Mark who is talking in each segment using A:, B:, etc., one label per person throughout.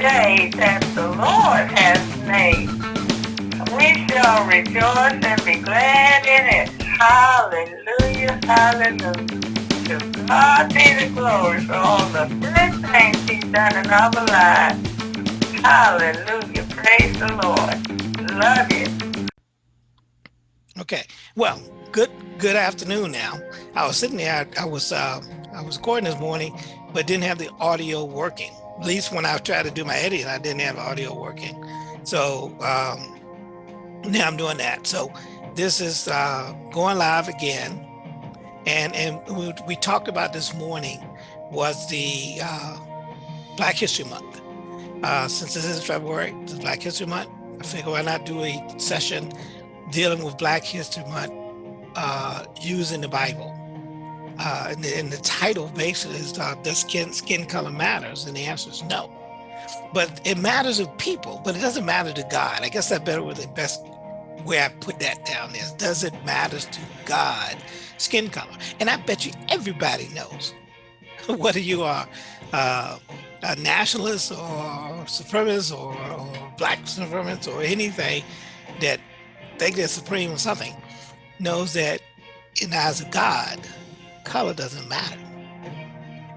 A: day that the Lord has made. We shall rejoice and be glad in it. Hallelujah, hallelujah. To God be the glory for all the good things he's done in our lives. Hallelujah, praise the Lord. Love you.
B: Okay, well, good good afternoon now. I was sitting there, I, I was uh, I was recording this morning, but didn't have the audio working. At least when I tried to do my editing, I didn't have audio working. So um, now I'm doing that. So this is uh, going live again. And, and we, we talked about this morning was the uh, Black History Month. Uh, since this is February, is Black History Month, I figure why not do a session dealing with Black History Month uh, using the Bible. Uh, and, the, and, the, title basically is uh, does skin skin color matters and the answer is no. But it matters to people but it doesn't matter to god. I guess that better with the best way i put that down is does it matter to god? Skin color. And i bet you everybody knows whether you are uh, a nationalist or supremacist or, or black supremacist or anything that think they're supreme or something knows that in the eyes of god color doesn't matter.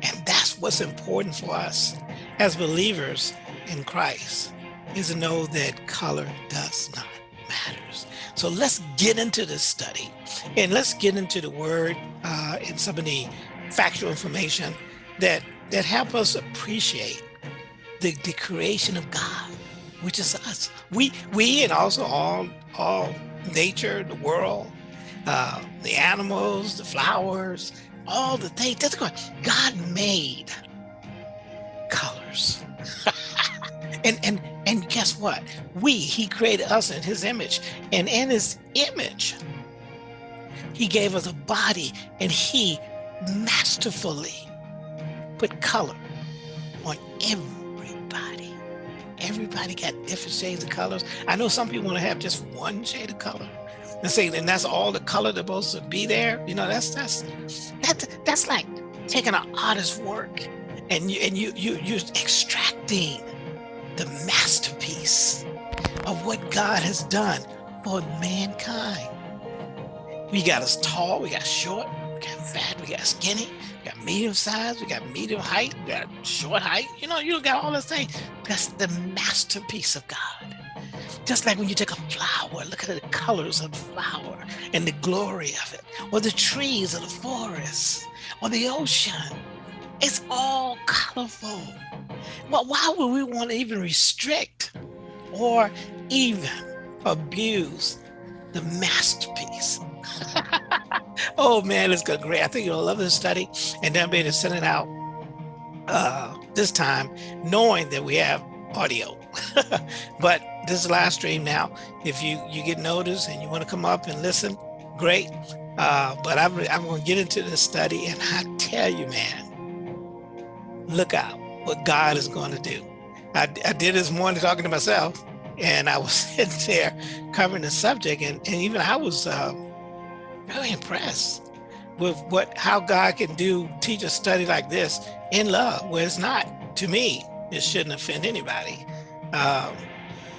B: And that's what's important for us as believers in Christ is to know that color does not matters. So let's get into this study and let's get into the word uh, and some of the factual information that that help us appreciate the, the creation of God, which is us. We we and also all all nature, the world, uh, the animals, the flowers, all the things. That's going. God made colors. and and and guess what? We He created us in His image, and in His image, He gave us a body, and He masterfully put color on everybody. Everybody got different shades of colors. I know some people want to have just one shade of color and say, and that's all the color that's supposed to be there. You know, that's that's that that's like taking an artist's work and you and you you you're extracting the masterpiece of what God has done for mankind. We got us tall, we got short, we got fat, we got skinny, we got medium size, we got medium height, we got short height. You know, you got all the things. That's the masterpiece of God. Just like when you take a flower, look at the colors of the flower and the glory of it, or the trees or the forest, or the ocean. It's all colorful. Well, why would we want to even restrict or even abuse the masterpiece? oh man, it's good, great. I think you'll love this study. And then send it out uh, this time, knowing that we have audio. but this live stream now. If you you get notice and you want to come up and listen, great. Uh, but I'm I'm going to get into this study, and I tell you, man, look out what God is going to do. I, I did this morning talking to myself, and I was sitting there covering the subject, and, and even I was uh, really impressed with what how God can do teach a study like this in love, where it's not to me it shouldn't offend anybody. Um,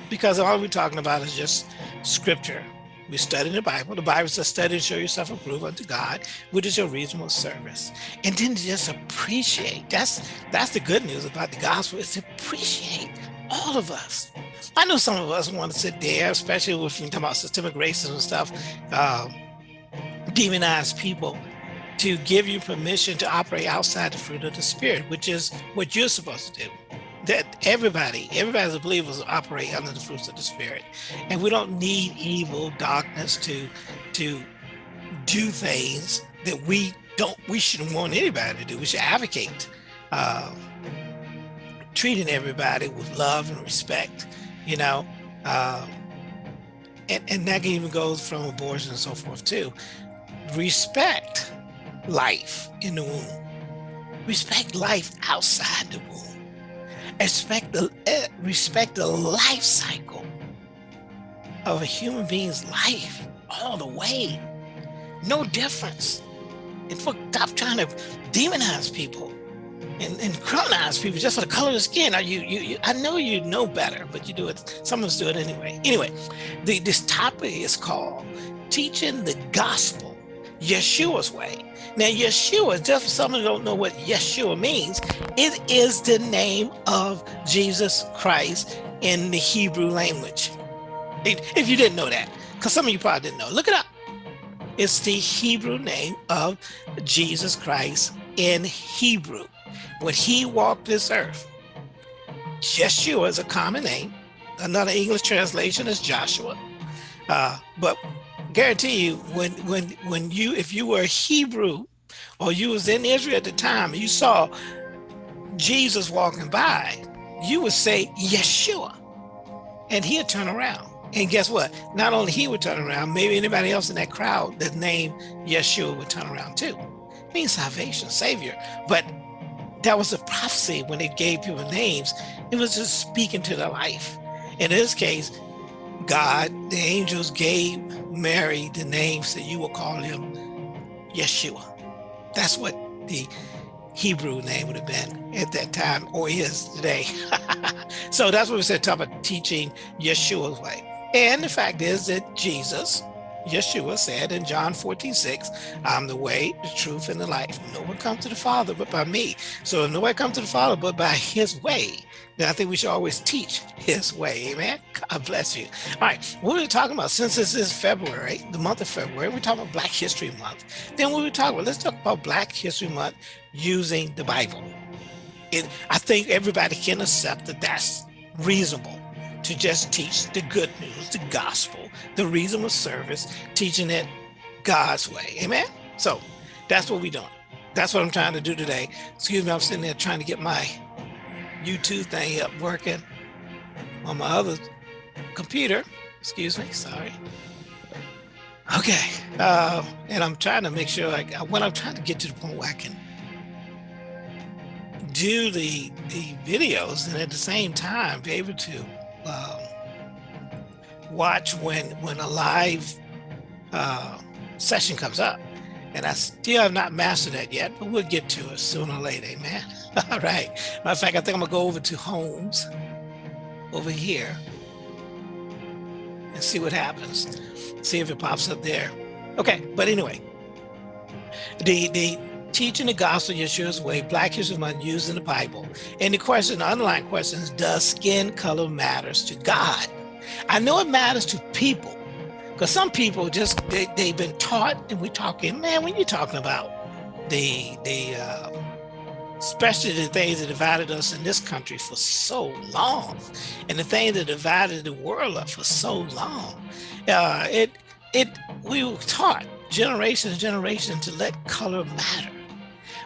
B: because all we're talking about is just scripture. We study the Bible. The Bible says, study and show yourself approved unto God, which is your reasonable service. And then just appreciate. That's that's the good news about the gospel is appreciate all of us. I know some of us want to sit there, especially if we talk about systemic racism and stuff, um, demonize people to give you permission to operate outside the fruit of the spirit, which is what you're supposed to do that everybody, everybody as a believer operate under the fruits of the spirit. And we don't need evil darkness to to do things that we don't we shouldn't want anybody to do. We should advocate uh, treating everybody with love and respect, you know. Uh, and, and that can even goes from abortion and so forth too. Respect life in the womb. Respect life outside the womb Respect the, eh, respect the life cycle of a human being's life all the way. No difference. And for stop trying to demonize people and, and criminalize people just for the color of the skin. Now you, you, you, I know you know better, but you do it. Some of us do it anyway. Anyway, the, this topic is called teaching the gospel Yeshua's way. Now, Yeshua, just for some of you don't know what Yeshua means, it is the name of Jesus Christ in the Hebrew language. If you didn't know that, because some of you probably didn't know, look it up. It's the Hebrew name of Jesus Christ in Hebrew. When he walked this earth, Yeshua is a common name. Another English translation is Joshua. Uh, but guarantee you, when when when you if you were a Hebrew or you was in Israel at the time and you saw Jesus walking by, you would say Yeshua, and he'd turn around. And guess what? Not only he would turn around, maybe anybody else in that crowd that named Yeshua would turn around too. It means salvation, savior. But that was a prophecy when they gave people names. It was just speaking to their life. In this case, God, the angels gave Mary the name so you will call him Yeshua. That's what the Hebrew name would have been at that time or is today. so that's what we said, talk about teaching Yeshua's way. And the fact is that Jesus, Yeshua said in John 14, 6, I'm the way, the truth, and the life. No one comes to the Father but by me. So no one comes to the Father but by his way, then I think we should always teach his way. Amen. God bless you. All right. What are we talking about? Since this is February, the month of February, we're talking about Black History Month. Then what we talking about? Let's talk about Black History Month using the Bible. It, I think everybody can accept that that's reasonable to just teach the good news, the gospel, the reason of service, teaching it God's way. Amen. So that's what we're doing. That's what I'm trying to do today. Excuse me, I'm sitting there trying to get my YouTube thing up working on my other computer. Excuse me, sorry. Okay, uh, and I'm trying to make sure, like, when I'm trying to get to the point where I can do the the videos and at the same time be able to um, watch when when a live uh, session comes up. And I still have not mastered that yet, but we'll get to it sooner or later, amen. All right. Matter of fact, I think I'm gonna go over to homes over here and see what happens. See if it pops up there. Okay, but anyway, the the teaching the gospel Yeshua's way, Black History Month used in the Bible. And the question, the underlying question is, does skin color matters to God? I know it matters to people because some people just, they, they've been taught and we're talking, man, when you're talking about the, the, uh, especially the things that divided us in this country for so long and the things that divided the world up for so long, uh, it, it, we were taught generation and generation to let color matter.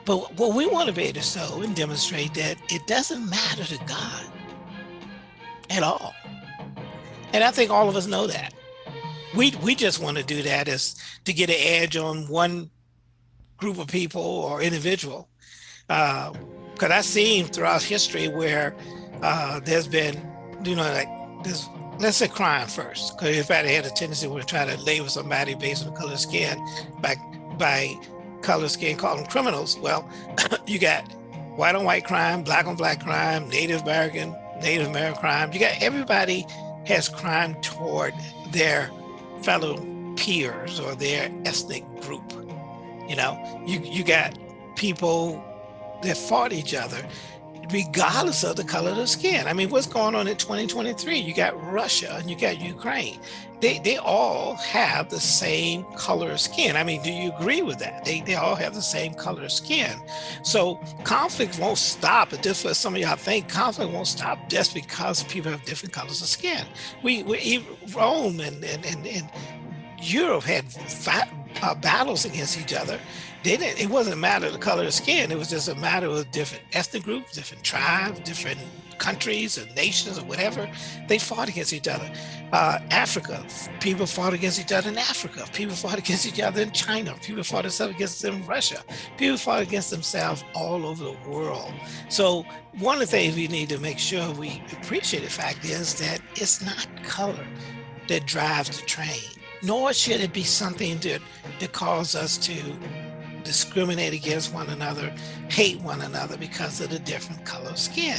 B: But what we want to be able to show and demonstrate that it doesn't matter to God at all. And I think all of us know that. We, we just want to do that as to get an edge on one group of people or individual. Because uh, I've seen throughout history where uh, there's been, you know, like this, let's say crime first, because everybody had a tendency to try to label somebody based on the color of skin by, by color skin, call them criminals. Well, you got white on white crime, black on black crime, Native American, Native American crime. You got everybody has crime toward their fellow peers or their ethnic group. You know, you, you got people that fought each other regardless of the color of the skin. I mean, what's going on in 2023? You got Russia and you got Ukraine. They, they all have the same color of skin. I mean, do you agree with that? They, they all have the same color of skin. So conflict won't stop. Just for some of y'all think conflict won't stop just because people have different colors of skin. We, we Rome and, and, and, and Europe had uh, battles against each other they didn't, it wasn't a matter of the color of skin. It was just a matter of different ethnic groups, different tribes, different countries or nations or whatever. They fought against each other. Uh, Africa, people fought against each other in Africa. People fought against each other in China. People fought against them in Russia. People fought against themselves all over the world. So one of the things we need to make sure we appreciate the fact is that it's not color that drives the train, nor should it be something that, that calls us to discriminate against one another, hate one another because of the different color of skin.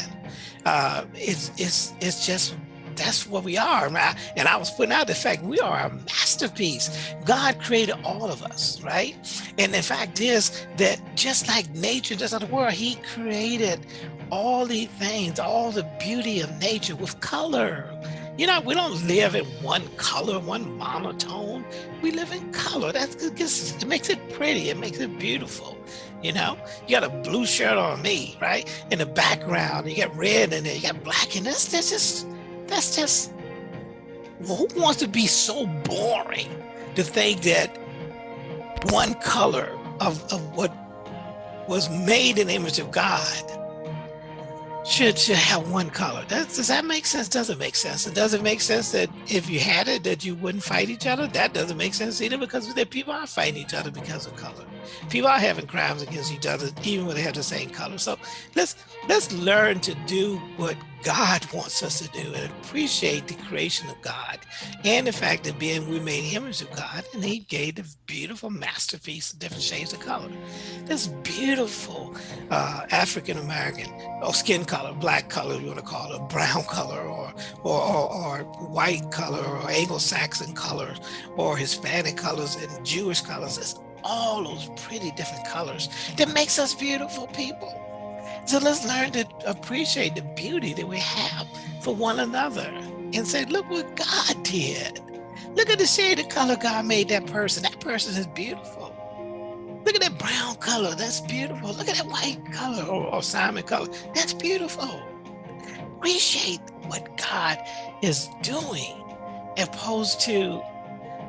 B: Uh, it's, it's, it's just that's what we are. And I was putting out the fact we are a masterpiece. God created all of us, right? And the fact is that just like nature, just like the world, he created all these things, all the beauty of nature with color. You know, we don't live in one color, one monotone. We live in color. That's it makes it pretty. It makes it beautiful. You know, you got a blue shirt on me, right? In the background, you got red in there, you got black in this. That's just that's just, well, who wants to be so boring to think that one color of, of what was made in the image of God should should have one color. That, does that make sense? Doesn't make sense. It doesn't make sense that if you had it, that you wouldn't fight each other. That doesn't make sense either because people are fighting each other because of color. People are having crimes against each other, even when they have the same color. So let's let's learn to do what God wants us to do and appreciate the creation of God and the fact that being we made image of God and he gave the beautiful masterpiece of different shades of color. This beautiful uh, African-American or skin color, black color, you want to call it, brown color or, or, or, or white color or Anglo-Saxon colors or Hispanic colors and Jewish colors. It's all those pretty different colors that makes us beautiful people. So let's learn to appreciate the beauty that we have for one another and say, look what God did. Look at the shade of color God made that person. That person is beautiful. Look at that brown color. That's beautiful. Look at that white color or, or salmon color. That's beautiful. Appreciate what God is doing opposed to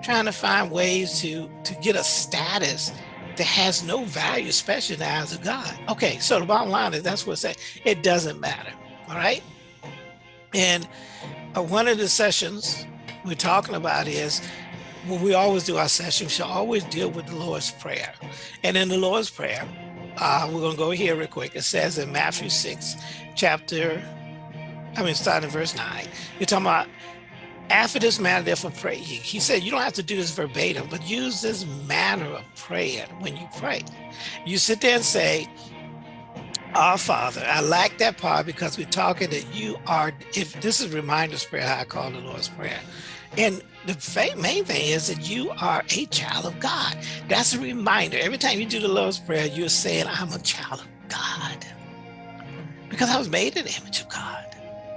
B: trying to find ways to, to get a status that has no value, especially in the eyes of God. Okay, so the bottom line is that's what I say. It doesn't matter. All right. And uh, one of the sessions we're talking about is when we always do our session, we should always deal with the Lord's Prayer. And in the Lord's Prayer, uh, we're going to go here real quick. It says in Matthew 6, chapter, I mean, starting in verse 9, you're talking about after this manner, therefore pray ye. He said, you don't have to do this verbatim, but use this manner of praying when you pray. You sit there and say, our Father, I like that part because we're talking that you are, if this is reminder's prayer, how I call the Lord's Prayer. And the main thing is that you are a child of God. That's a reminder. Every time you do the Lord's Prayer, you're saying, I'm a child of God. Because I was made in the image of God.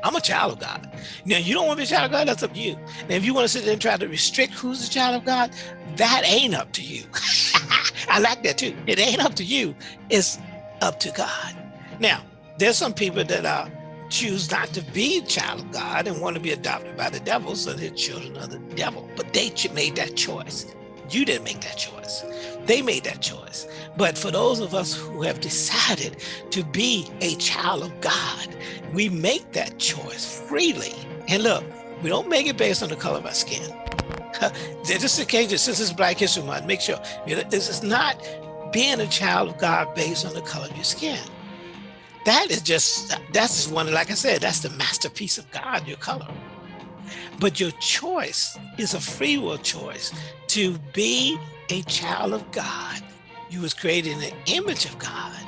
B: I'm a child of God. Now, you don't want to be a child of God, that's up to you. And if you want to sit there and try to restrict who's a child of God, that ain't up to you. I like that too. It ain't up to you. It's up to God. Now, there's some people that uh, choose not to be a child of God and want to be adopted by the devil, so they're children of the devil. But they made that choice. You didn't make that choice. They made that choice. But for those of us who have decided to be a child of God, we make that choice freely. And look, we don't make it based on the color of our skin. Just in case, since it's Black History Month, make sure this is not being a child of God based on the color of your skin. That is just, that's just one, like I said, that's the masterpiece of God, your color. But your choice is a free will choice to be a child of God. You was created in the image of God.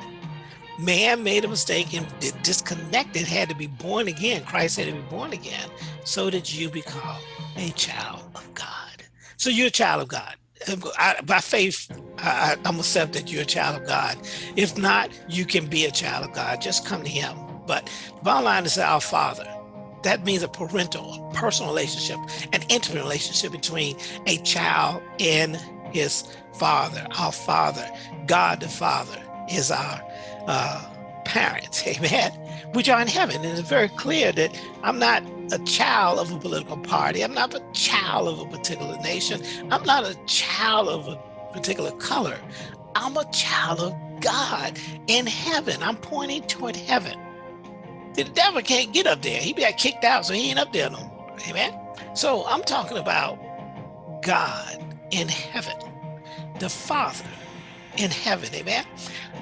B: Man made a mistake and disconnected, had to be born again. Christ had to be born again so that you become a child of God. So you're a child of God. Um, I, by faith, I, I'm accept that you're a child of God. If not, you can be a child of God. Just come to him. But bottom line is our Father that means a parental, personal relationship, an intimate relationship between a child and his father. Our father, God the Father, is our uh, parent, amen, which are in heaven. And it's very clear that I'm not a child of a political party. I'm not a child of a particular nation. I'm not a child of a particular color. I'm a child of God in heaven. I'm pointing toward heaven. The devil can't get up there. He be got kicked out, so he ain't up there no more. Amen. So I'm talking about God in heaven, the Father in heaven. Amen.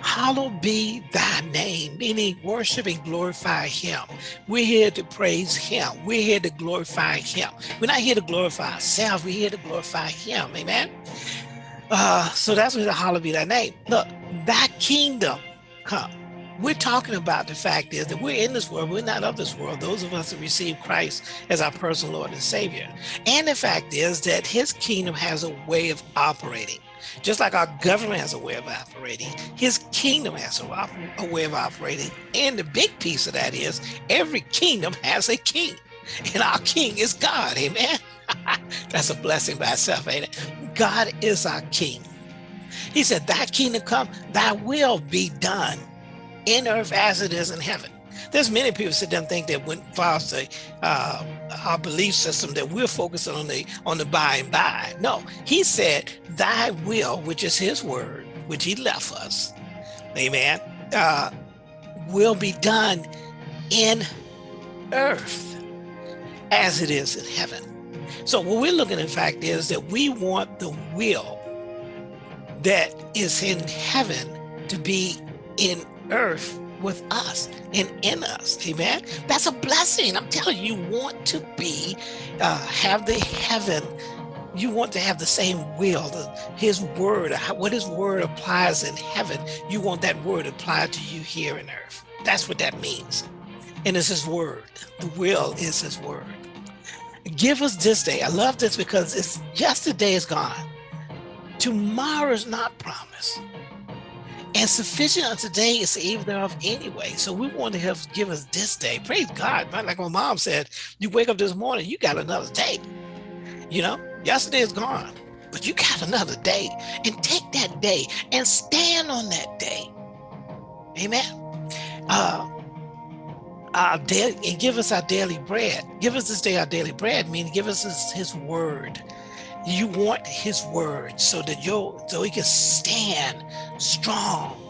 B: Hallowed be thy name, meaning worship and glorify him. We're here to praise him. We're here to glorify him. We're not here to glorify ourselves. We're here to glorify him. Amen. Uh, so that's what the hallowed be thy name. Look, that kingdom come. We're talking about the fact is that we're in this world, we're not of this world. Those of us that receive Christ as our personal Lord and Savior. And the fact is that his kingdom has a way of operating. Just like our government has a way of operating, his kingdom has a, a way of operating. And the big piece of that is every kingdom has a king. And our king is God. Amen. That's a blessing by itself, ain't it? God is our king. He said, Thy kingdom come, thy will be done in earth as it is in heaven. There's many people sit down and think that when the, uh, our belief system that we're focusing on the on the by and by. No, he said, "Thy will," which is His word, which He left us, Amen, uh, will be done in earth as it is in heaven. So what we're looking, in fact, is that we want the will that is in heaven to be in earth with us and in us amen? That's a blessing. I'm telling you you want to be uh have the heaven. You want to have the same will the, his word what his word applies in heaven you want that word applied to you here in earth. That's what that means. And it's his word. The will is his word. Give us this day. I love this because it's yesterday is gone. Tomorrow is not promised and sufficient unto today is the eve thereof anyway. So we want to have give us this day. Praise God. Like my mom said, you wake up this morning, you got another day. You know, yesterday is gone, but you got another day. And take that day and stand on that day. Amen. Uh our daily and give us our daily bread. Give us this day our daily bread, meaning give us his, his word you want his word so that you so he can stand strong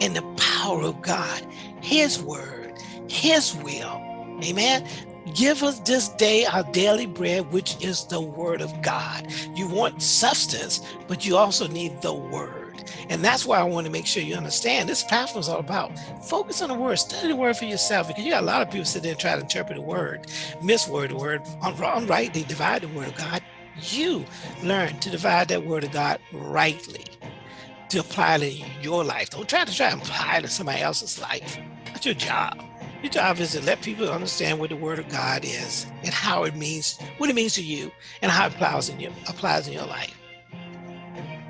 B: in the power of God, his word, his will. Amen. Give us this day our daily bread, which is the word of God. You want substance, but you also need the word. And that's why I want to make sure you understand this platform is all about focus on the word, study the word for yourself, because you got a lot of people sit there and try to interpret the word, misword the word, on wrong, right, they divide the word of God you learn to divide that word of God rightly to apply it in your life. Don't try to try and apply it to somebody else's life. That's your job. Your job is to let people understand what the word of God is and how it means, what it means to you and how it applies in your, applies in your life.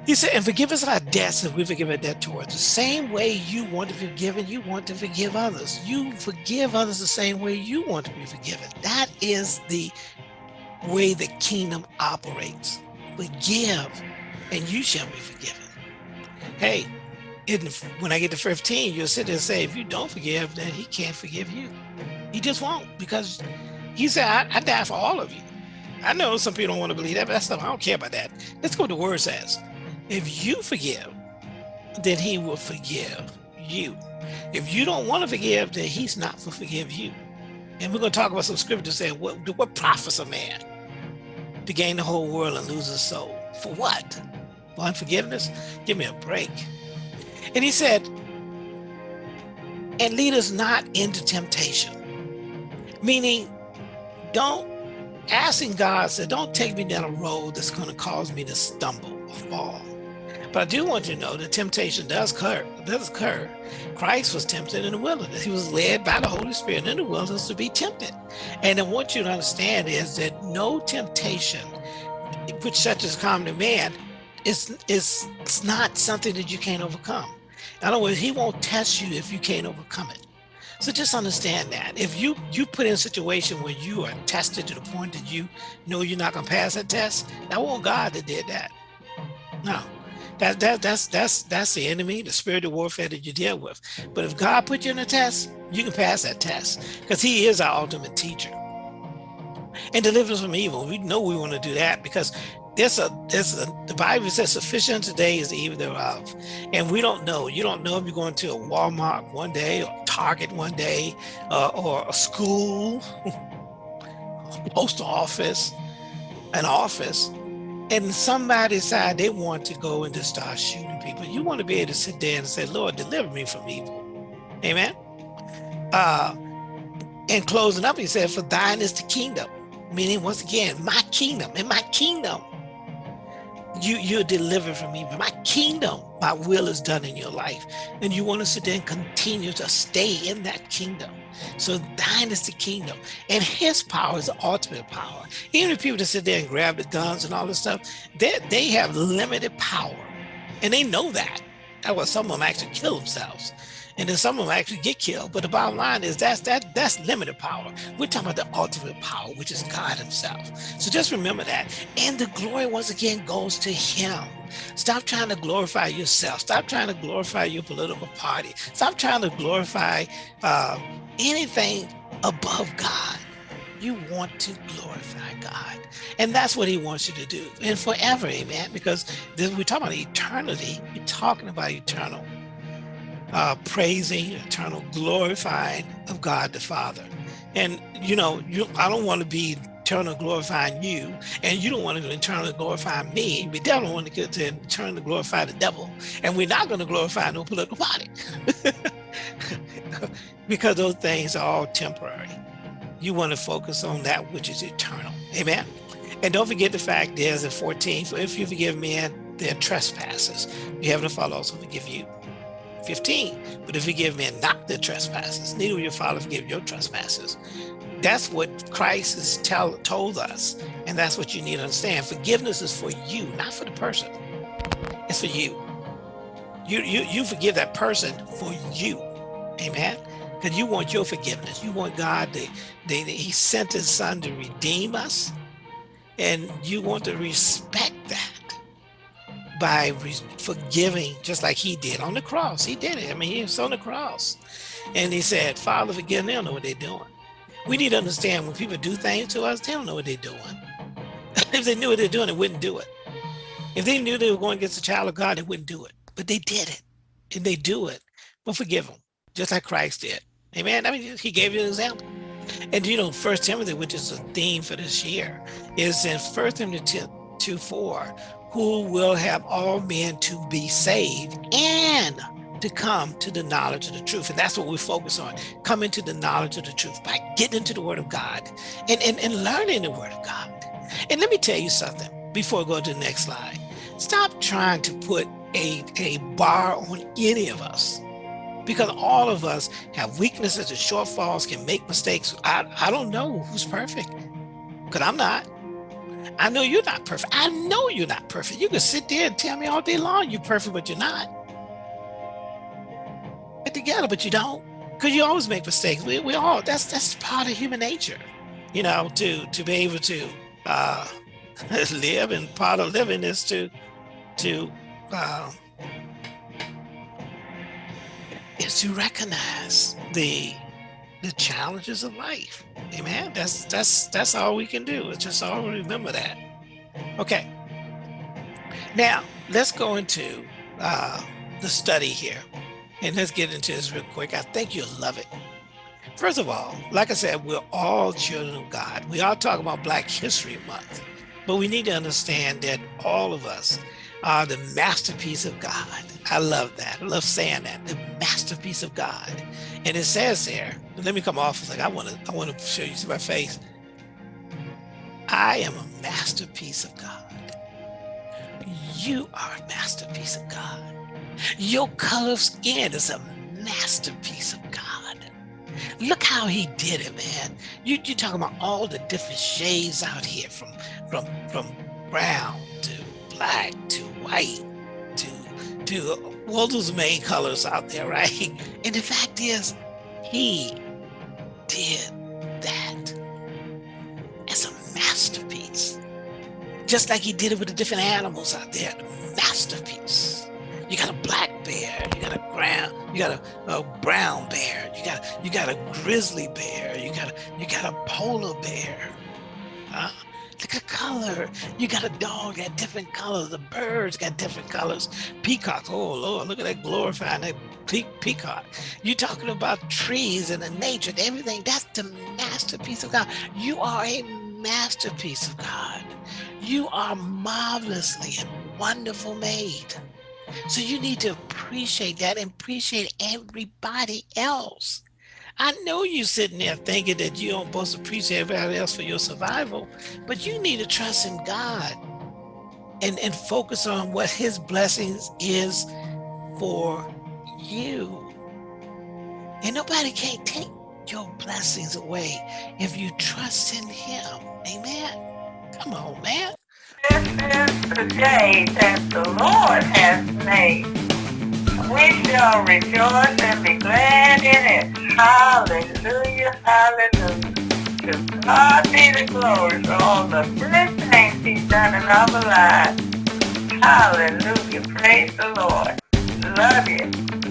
B: He said, and forgive us our debts as we forgive our debt towards. The same way you want to be forgiven, you want to forgive others. You forgive others the same way you want to be forgiven. That is the way the kingdom operates. Forgive, and you shall be forgiven. Hey, when I get to 15, you'll sit there and say, if you don't forgive, then he can't forgive you. He just won't because he said, I, I died for all of you. I know some people don't want to believe that, but that's stuff I don't care about that. Let's go to the word says. If you forgive, then he will forgive you. If you don't want to forgive, then he's not to forgive you. And we're going to talk about some scriptures saying, what, what profits a man to gain the whole world and lose his soul. For what? For unforgiveness? Give me a break. And he said, and lead us not into temptation. Meaning, don't, asking God said, don't take me down a road that's going to cause me to stumble or fall. But I do want you to know that temptation does occur. Does occur. Christ was tempted in the wilderness. He was led by the Holy Spirit in the wilderness to be tempted. And then what you to understand is that no temptation, which such as common to man, is is it's not something that you can't overcome. In other words, he won't test you if you can't overcome it. So just understand that. If you you put in a situation where you are tested to the point that you know you're not gonna pass that test, that wasn't God that did that. No, that, that that's that's that's the enemy, the spiritual warfare that you deal with. But if God put you in a test, you can pass that test because He is our ultimate teacher. And deliver us from evil. We know we want to do that because there's a there's a the Bible says sufficient today is the evil thereof. And we don't know. You don't know if you're going to a Walmart one day or Target one day uh, or a school, a post office, an office and somebody decide they want to go and just start shooting people, you want to be able to sit there and say, Lord, deliver me from evil. Amen. Uh, in closing up, he said, for thine is the kingdom. Meaning, once again, my kingdom. In my kingdom, you you're delivered from evil. My kingdom, my will is done in your life. And you want to sit there and continue to stay in that kingdom. So thine is the kingdom. And his power is the ultimate power. Even if people that sit there and grab the guns and all this stuff, they, they have limited power. And they know that. That's why some of them actually kill themselves and then some of them actually get killed. But the bottom line is that's that that's limited power. We're talking about the ultimate power, which is God Himself. So just remember that. And the glory once again goes to Him. Stop trying to glorify yourself. Stop trying to glorify your political party. Stop trying to glorify uh, anything above God. You want to glorify God. And that's what he wants you to do. And forever, amen. Because we're talking about eternity. We're talking about eternal uh, praising, eternal glorifying of God the Father. And you know, you I don't want to be eternal glorifying you, and you don't want to eternally glorify me. We definitely want to get to eternally glorify the devil, and we're not going to glorify no political party because those things are all temporary. You want to focus on that which is eternal. Amen. And don't forget the fact is at 14, for if you forgive men their trespasses, you have the Father also forgive you. 15. But if you give men not their trespasses, neither will your Father forgive your trespasses. That's what Christ has tell, told us. And that's what you need to understand. Forgiveness is for you, not for the person. It's for you. You, you, you forgive that person for you. Amen. Because you want your forgiveness. You want God to, to, he sent his son to redeem us. And you want to respect by forgiving just like he did on the cross. He did it. I mean, he was on the cross. And he said, Father, forgive them. They don't know what they're doing. We need to understand when people do things to us, they don't know what they're doing. if they knew what they're doing, they wouldn't do it. If they knew they were going against the child of God, they wouldn't do it. But they did it. And they do it. But forgive them, just like Christ did. Amen. I mean, he gave you an example. And you know, First Timothy, which is a theme for this year, is in First Timothy 2, 4, who will have all men to be saved and to come to the knowledge of the truth. And that's what we focus on, coming to the knowledge of the truth by getting into the word of God and, and, and learning the word of God. And let me tell you something before I go to the next slide. Stop trying to put a, a bar on any of us because all of us have weaknesses and shortfalls, can make mistakes. I, I don't know who's perfect because I'm not. I know you're not perfect. I know you're not perfect. You can sit there and tell me all day long you're perfect, but you're not. Get together, but you don't. Because you always make mistakes. We, we all, that's that's part of human nature, you know, to to be able to uh, live and part of living is to to uh, is to recognize the the challenges of life. Amen. That's that's that's all we can do. It's just all remember that. Okay. Now let's go into uh, the study here, and let's get into this real quick. I think you'll love it. First of all, like I said, we're all children of God. We all talk about Black History Month, but we need to understand that all of us are the masterpiece of God. I love that. I love saying that. The masterpiece of God. And it says there, let me come off. It's like I want to I want to show you see my face. I am a masterpiece of God. You are a masterpiece of God. Your color of skin is a masterpiece of God. Look how he did it, man. You you talking about all the different shades out here from from from brown to black to white to to all those main colors out there, right? And the fact is, he did that as a masterpiece. Just like he did it with the different animals out there, masterpiece. You got a black bear, you got a brown, you got a, a brown bear, you got you got a grizzly bear, you got a you got a polar bear. Look at color. You got a dog got different colors. The birds got different colors. Peacocks. Oh Lord, look at that glorifying that pe peacock. You talking about trees and the nature and everything. That's the masterpiece of God. You are a masterpiece of God. You are marvelously and wonderful made. So you need to appreciate that and appreciate everybody else. I know you sitting there thinking that you don't supposed to appreciate everybody else for your survival, but you need to trust in God and, and focus on what his blessings is for you. And nobody can take your blessings away if you trust in him. Amen. Come on, man.
A: This is the day that the Lord has made. We shall rejoice and be glad in it. Hallelujah, hallelujah. To God be the glory for all the good things he's done in our lives. Hallelujah, praise the Lord. Love you.